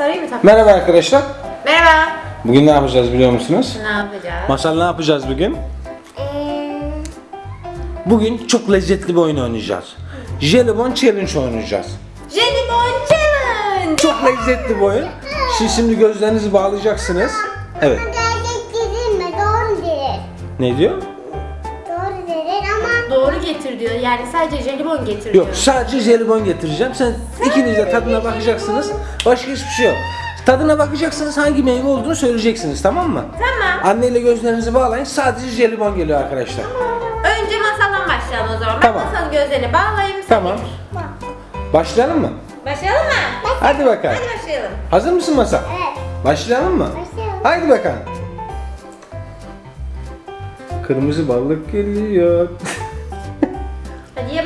Mı? Merhaba arkadaşlar. Merhaba. Bugün ne yapacağız biliyor musunuz? Ne yapacağız? Masal ne yapacağız bugün? Bugün çok lezzetli bir oyun oynayacağız. Jelibon Challenge oynayacağız. Jelibon Challenge. Çok lezzetli bir oyun. Siz şimdi gözlerinizi bağlayacaksınız. Evet. Gerçek değil mi? Doğru değil. Ne diyor? Yani sadece jelibon getir diyor. Yok sadece jelibon getireceğim. Sen ikiniz de tadına bakacaksınız. Başka hiçbir şey yok. Tadına bakacaksınız hangi meyve olduğunu söyleyeceksiniz tamam mı? Tamam. Anneyle gözlerinizi bağlayın. Sadece jelibon geliyor arkadaşlar. Önce masaldan başlayalım o zaman. Tamam. Ben masanın gözlerini bağlayayım. sen Tamam. getir. Başlayalım mı? Başlayalım mı? Hadi bakalım. Hadi başlayalım. Hazır mısın Masa? evet. Başlayalım mı? Başlayalım. Haydi bakalım. Kırmızı balık geliyor.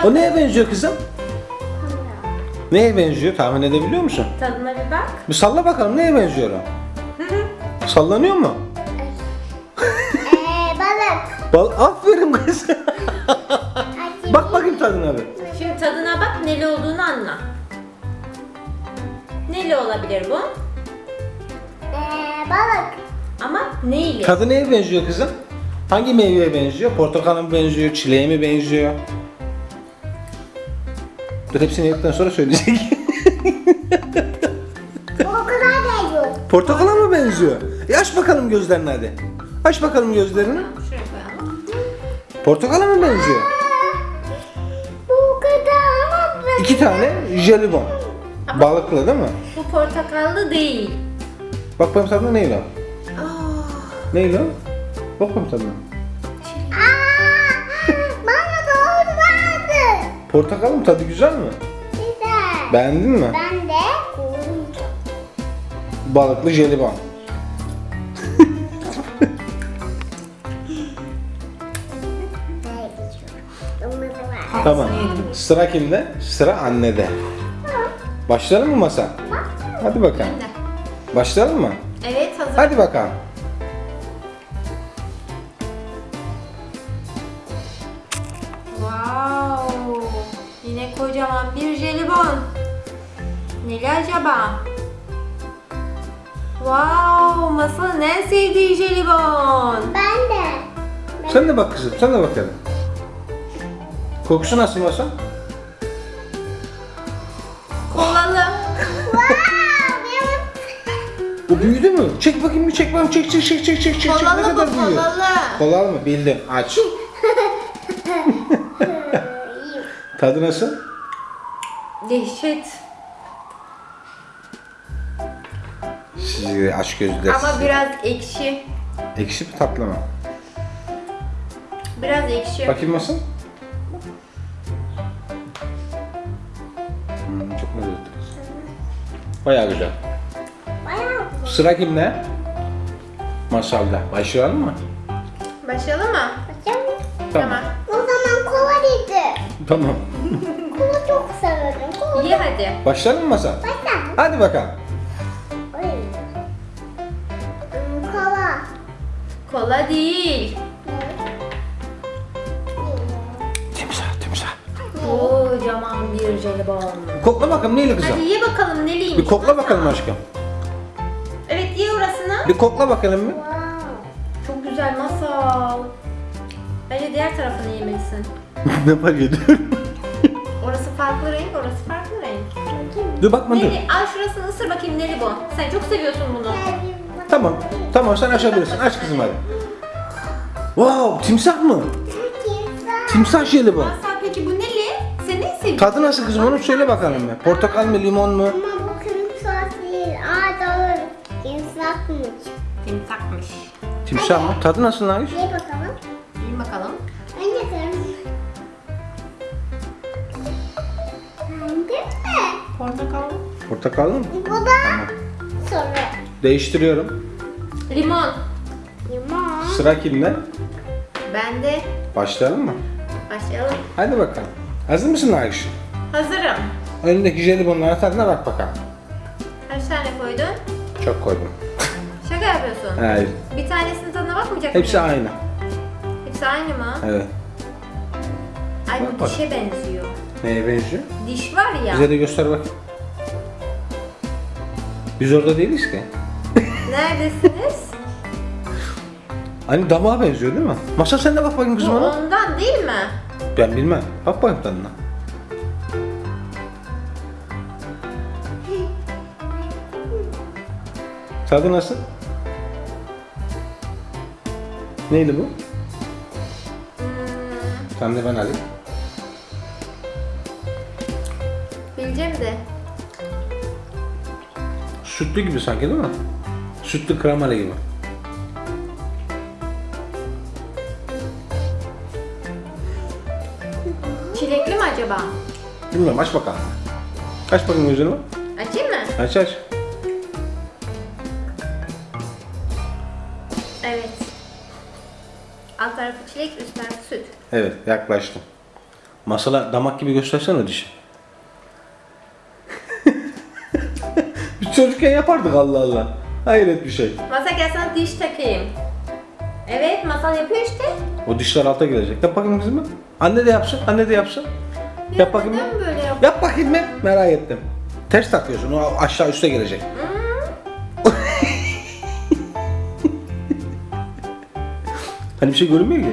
O neye benziyor kızım? Neye benziyor? Tahmin edebiliyor musun? Tadına bir bak. Bir salla bakalım neye benziyor o? Sallanıyor mu? Ee, balık. Bal aferin kız. Bak bakayım tadına bir. Şimdi tadına bak neli olduğunu anla. Neli olabilir bu? Ee, balık. Ama neyle? Tadı neye benziyor kızım? Hangi meyveye benziyor? Portakala mı benziyor? Çileğe mi benziyor? Dur hepsini yedikten sonra söyleyecek. Da yok. Portakala mı benziyor? E aç bakalım gözlerini hadi. Aç bakalım gözlerini. Şuraya koyalım. Portakala mı benziyor? Bu kadar ama ben- İki tane jelibon. Balıklı değil mi? Bu portakallı değil. Bak bakayım tadına neyle o? Aa, Neyle? Bak bakayım tadına. Portakalın tadı güzel mi? Güzel. Beğendin mi? Ben de koydum. Balıklı jelibon. Tamam. Sıra kimde? Sıra annede. Başlayalım mı masa? Hadi bakalım. Başlayalım mı? Evet hazır. Hadi bakalım. Neli acaba? Wow, masanın en sevdiği jelibon. Ben de. Sen de bak kızım, sen de bakalım. Kokusu nasıl masa? Kolalı. Wow, benim Bu büyüdü mü? Çek bakayım bir çek bakayım. Çek çek çek çek çek çek. çek. Ne Kolalı kadar bu büyüyor? kolalı. Kolalı mı? Bildim. Aç. Tadı nasıl? Dehşet. Sizi aç gözler. Ama biraz ekşi. Ekşi mi tatlı mı? Biraz ekşi. Bakayım nasıl? Hmm, çok lezzetli. Bayağı güzel. bayağı Sıra kimde? Masalda. Başlayalım mı? Başlayalım mı? güzel. Tamam. O zaman kola dedi. Tamam. Kola çok severim. Kola. Ye hadi. Başlayalım mı Masal? Başla. Hadi bakalım. Kola değil. Timsah, timsah. Kocaman bir jelibon. Kokla bakalım neyli kızım? Hadi ye bakalım neliymiş. Bir kokla bakalım aşkım. Evet ye orasını. Bir kokla bakalım bir. Wow. Çok güzel masal. Bence diğer tarafını yemelisin. ne fark ediyor? Orası farklı renk, orası farklı renk. dur bakma dur. Neli, al şurasını ısır bakayım neli bu. Sen çok seviyorsun bunu. Tamam. Tamam sen açabilirsin. Aç kızım hadi. Wow, timsah mı? Timsah jelibon. Masal peki bu neli? Sen ne seviyorsun? Tadı nasıl kızım onu söyle bakalım bir. Portakal mı, limon mu? Ama bu kırmızı değil. Aa doğru. İnsafmış. Timsahmış. Timsah mı? Tadı nasıl Nagiş? Ye bakalım. Yiyin bakalım. Önce kırmızı. Beğendin mi? Portakal. Portakal mı? Bu da soru. Değiştiriyorum. Limon. Sıra kimde? Ben de Başlayalım mı? başlayalım. Hadi bakalım. Hazır mısın Nagiş? Hazırım. Önündeki jelibonların tadına bak bakalım. Kaç tane koydun? Çok koydum. Şaka yapıyorsun. Hayır. Bir tanesinin tadına bakmayacak Hepsi mıyım? aynı. Hepsi aynı mı? Evet. Ay Bak bu bak. dişe benziyor. Neye benziyor? Diş var ya. Bize de göster bak. Biz orada değiliz ki. Neredesiniz? Hani damağa benziyor değil mi? Masal sen de bak bakayım Bu kızım ona. ondan değil mi? Ben bilmem. Bak bakayım tadına. Tadı nasıl? Neydi bu? Sen de ben alayım. Bileceğim de. Sütlü gibi sanki değil mi? Sütlü kremalı gibi. Çilekli mi acaba? Bilmiyorum aç bakalım. Aç bakayım gözünü. Açayım mı? Aç aç. Evet. Alt tarafı çilek, üst tarafı süt. Evet yaklaştım. Masala damak gibi göstersene dişi. Biz çocukken yapardık Allah Allah. Hayret bir şey. Masa gel sana diş takayım. Evet, masal yapıyor işte. O dişler alta girecek. Yap bakayım kızım. Anne de yapsın. Anne de yapsın. Yap bakayım. Neden böyle yap? Yap bakayım ben. Merak ettim. Ters takıyorsun. O aşağı üste gelecek. hani bir şey görünmüyor ki.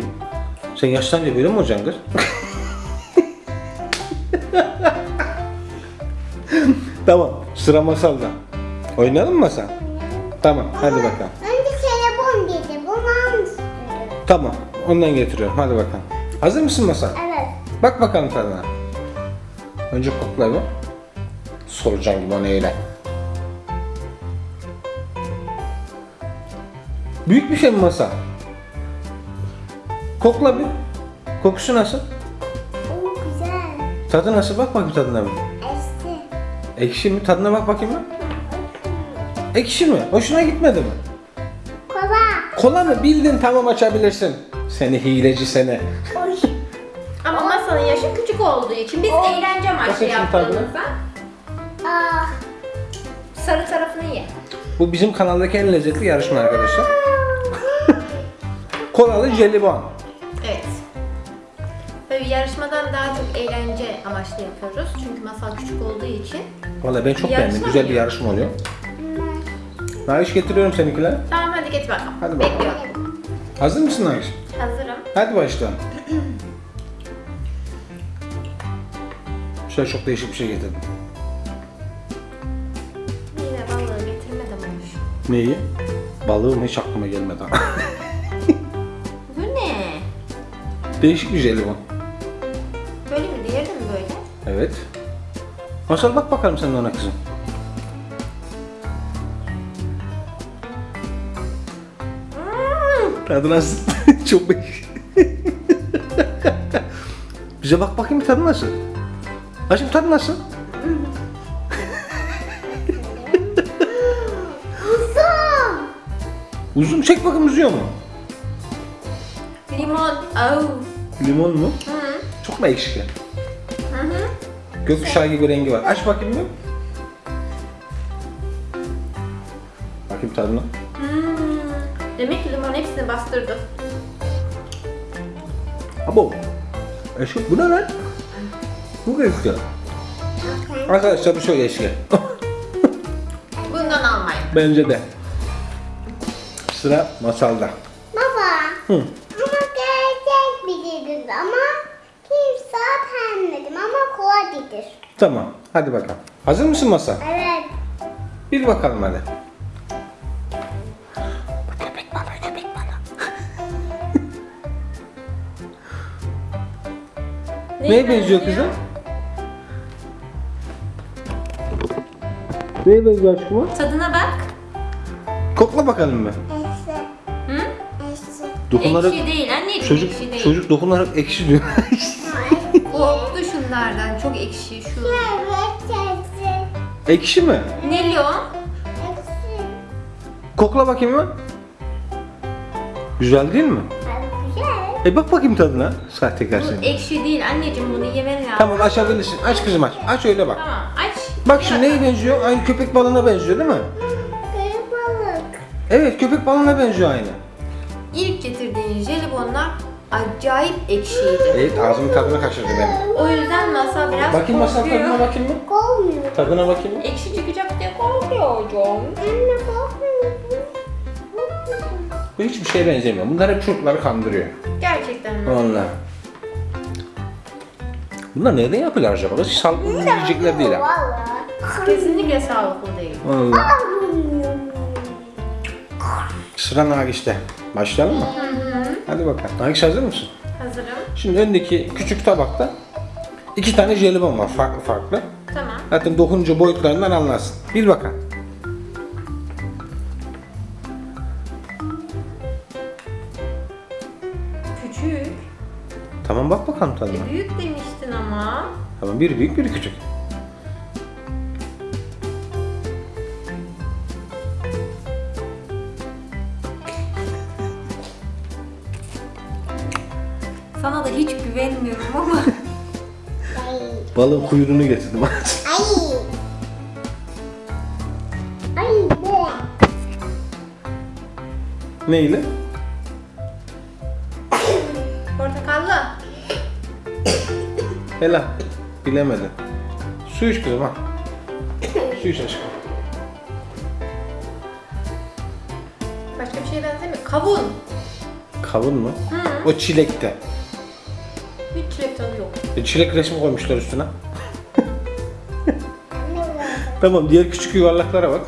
Sen yaşlanınca böyle mi olacaksın kız? tamam. Sıra masalda. Oynayalım mı masal? Tamam. Hadi bakalım. Önce telefon dedi. Bunu almışsın. Tamam. Ondan getiriyorum. Hadi bakalım. Hazır mısın masal? Evet. Bak bakalım tadına. Önce kokla bir. Soracağım gibi onu eyle. Büyük bir şey mi masa? Kokla bir. Kokusu nasıl? Oo güzel. Tadı nasıl? Bak bakayım tadına bir. Eski. Ekşi mi? Tadına bak bakayım bir. Ekşi mi? Hoşuna gitmedi mi? Kola. Kola mı? Bildin tamam açabilirsin. Seni hileci seni. Masanın yaşı küçük olduğu için biz eğlence amaçlı yaptığımızda Aa. sarı tarafını ye. Bu bizim kanaldaki en lezzetli yarışma arkadaşlar. Kolalı jelibon. Evet. Böyle yarışmadan daha çok eğlence amaçlı yapıyoruz. Çünkü masal küçük olduğu için. Vallahi ben çok beğendim. Güzel bir yarışma oluyor. Naviş getiriyorum seninkiler. Tamam hadi getir bakalım. Hadi bakalım. Bekliyorum. Hazır mısın Naviş? Hazırım. Hadi başla. Şöyle çok değişik bir şey getirdim. Yine balığı getirmedim olmuş. Neyi? Balığım hiç aklıma gelmedi. Bu ne? değişik bir jelibon. Böyle mi? Diğeri de mi böyle? Evet. Masal bak bakalım sen ona kızım. Tadı nasıl? Çok değişik. Bize bak bakayım tadı nasıl? Aşkım tadı nasıl? Uzun. Uzun çek bakayım uzuyor mu? Limon. Oh. Limon mu? Hı. Çok mu ekşi? Hı hı. Gökkuşağı gibi rengi var. Aç bakayım bir. Bakayım tadına. Hmm. Demek ki limon hepsini bastırdı. Abo. Eşki bu ne lan? Bu eşki. Arkadaşlar bu şöyle eşki. Bundan almayın. Bence de. Sıra masalda. Baba. Hı. Ama gerçek biliriz ama kimse beğenmedim ama kolay Tamam. Hadi bakalım. Hazır mısın masal? Evet. Bir bakalım hadi. Köpek köpek. Neye benziyor kızım? Neye benziyor aşkım? Tadına bak. Kokla bakalım. Eski. Hı? Dokunarak Ekşi değil anneciğim çocuk ekşi değil. çocuk dokunarak ekşi diyor. Korktu şunlardan çok ekşi şu. Ekşi mi? Ne? Eski. Kokla bakayım mı? Güzel değil mi? Güzel. E bak bakayım tadına. Sahtekar Bu seni. ekşi değil anneciğim bunu yemen lazım. Tamam açabilirsin. Aç kızım aç. Aç öyle bak. Tamam. Bak şimdi neye benziyor? Aynı köpek balığına benziyor değil mi? Kırık balık. Evet köpek balığına benziyor aynı. İlk getirdiğin jelibonlar acayip ekşiydi. Evet ağzımın tadını kaçırdı benim. O yüzden masa biraz Bakayım masal korkuyor. tadına bakayım mı? Korkmuyor. Tadına bakayım mı? Ekşi çıkacak diye korkuyorum. Anne korkmuyor. Bu hiçbir şeye benzemiyor. Bunlar hep çocukları kandırıyor. Gerçekten mi? Vallahi. Bunlar nereden yapıyorlar acaba? Sağlıklı yiyecekler değil ha. Vallahi. Kesinlikle sağlıklı değil. Vallahi. Sıra Nagis'te. Başlayalım mı? Hadi bakalım. Nagis hazır mısın? Hazırım. Şimdi öndeki küçük tabakta iki tane jelibon var farklı farklı. Tamam. Zaten dokununca boyutlarından anlarsın. Bil bakalım. Küçük. Tamam bak bakalım tadına. E, büyük demiştin ama. Tamam biri büyük biri küçük. Sana da hiç güvenmiyorum ama. Balığın kuyruğunu getirdim. Ay. Ay be. Neyle? Portakallı. Helal. Bilemedin. Su iç kızım ha. Su iç aşkım. Başka bir şeye benzemiyor. Kavun. Kavun mu? O çilekte. Çilek tadı yok. E, çilek resmi koymuşlar üstüne. Tamam diğer küçük yuvarlaklara bak.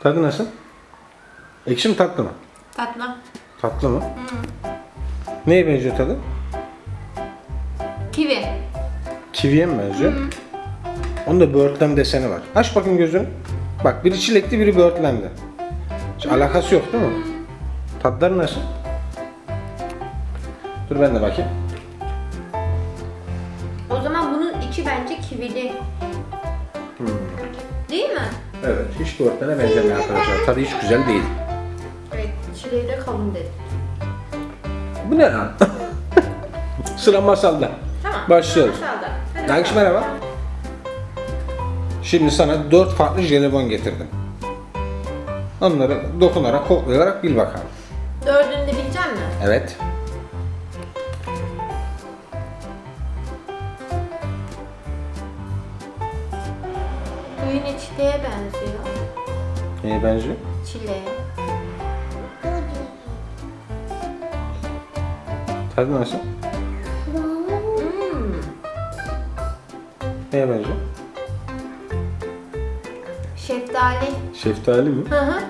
Tadı nasıl? Ekşi mi tatlı mı? Tatlı. Tatlı mı? Neye benziyor tadı? Kivi. Kiviye mi benziyor? Onda böğürtlen deseni var. Aç bakayım gözünü. Bak biri çilekli biri böğürtlendi. Hiç alakası yok değil mi? Tatları nasıl? Dur ben de bakayım. Evet hiç böğürtlene benzemiyor arkadaşlar. Tadı hiç güzel değil. Evet. Çileği de kavun dedim. Bu ne lan? Sıra masalda. Tamam. Başlıyoruz. Masalda. Nagiş merhaba. Şimdi sana dört farklı jelibon getirdim. Onları dokunarak, koklayarak bil bakalım. Dördünü de bilecek mi? Evet. Bu yine çileğe benziyor. Neye benziyor? Çileğe. Tadı nasıl? Hmm. Neye benziyor? Şeftali. Şeftali mi? Hı hı.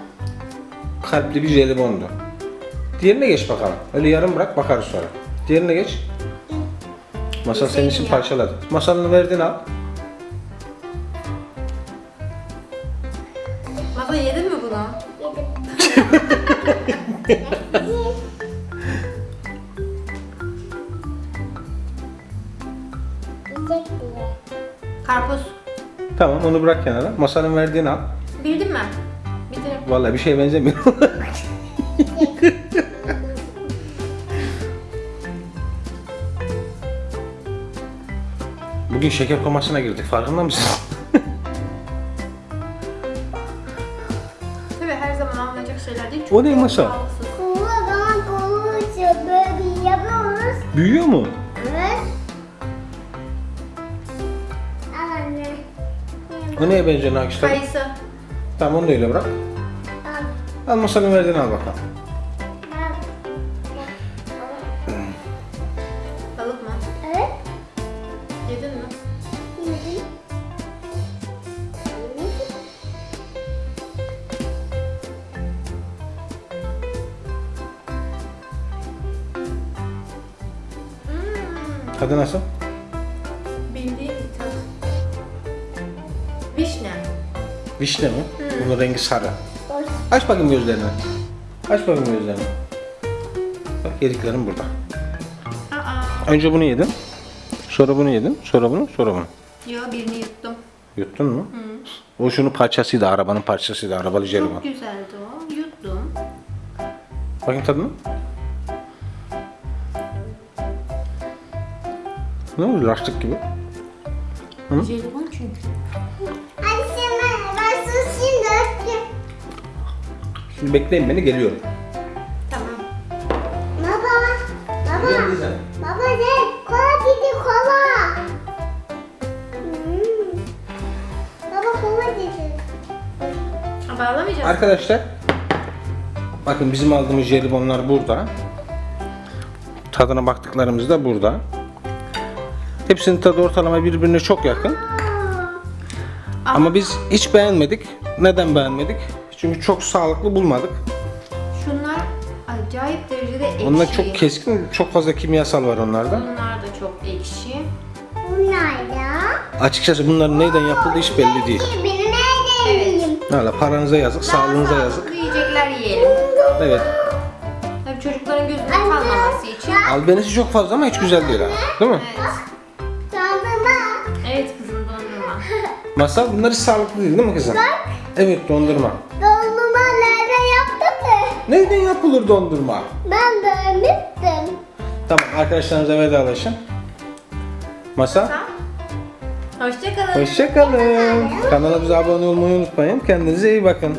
Kalpli bir jelibondu. Diğerine geç bakalım. Öyle yarım bırak bakarız sonra. Diğerine geç. Masal senin için parçaladı. Masalını verdin al. Masa yedin mi bunu? Bile. Karpuz. Tamam onu bırak kenara. Masanın verdiğini al. Bildin mi? Bitirdim. Vallahi bir şeye benzemiyor. Bugün şeker komasına girdik. Farkında mısın? Tabii her zaman alınacak şeyler değil. O ne çok sağlıksız. Kulu zaman kulu içiyor. Böyle bir yapıyoruz. Büyüyor mu? Evet. Al anne. O neye benziyor Nakişler? Kayısı. Tamam onu da öyle bırak. Al. Al masanın verdiğini al bakalım. Tadı nasıl? Bildiğim tat. Vişne. Vişne mi? Bunun rengi sarı. Aç bakayım gözlerini. Aç bakayım gözlerini. Bak yediklerim burada. Aa. Önce bunu yedin. Sonra bunu yedin. Sonra bunu, sonra bunu. Yo birini yuttum. Yuttun mu? O şunun parçasıydı, arabanın parçasıydı, arabalı jelibon. Çok güzeldi o. Yuttum. Bakayım tadına. Ne oldu lastik gibi? Jelibon çünkü. Hadi şimdi ben susayım döktüm. Şimdi bekleyin beni geliyorum. Tamam. Baba. Baba. Baba ne? Kola dedi kola. Hmm. Baba kola dedi. Ha, Bağlamayacağız. Arkadaşlar bakın bizim aldığımız jelibonlar burada. Tadına baktıklarımız da burada. Hepsinin tadı ortalama birbirine çok yakın. Ama biz hiç beğenmedik. Neden beğenmedik? Çünkü çok sağlıklı bulmadık. Şunlar acayip derecede ekşi. Onlar çok keskin, çok fazla kimyasal var onlarda. Bunlar da çok ekşi. Bunlar da. Açıkçası bunların neyden yapıldığı hiç belli değil. Yiyeyim? Valla paranıza yazık, sağlığınıza Daha yazık. sağlıklı yiyecekler yiyelim. Evet. Tabii çocukların gözüne kalmaması için. Albenisi çok fazla ama hiç güzel değil ha. Değil mi? Evet. Masal bunlar hiç sağlıklı değil değil mi kızım? Evet dondurma. Dondurma nerede yaptın mı? Neyden yapılır dondurma? Ben beğenmiştim. Tamam arkadaşlarınıza vedalaşın. Masal. Hoşçakalın. Hoşçakalın. Kanalımıza abone olmayı unutmayın. Kendinize iyi bakın.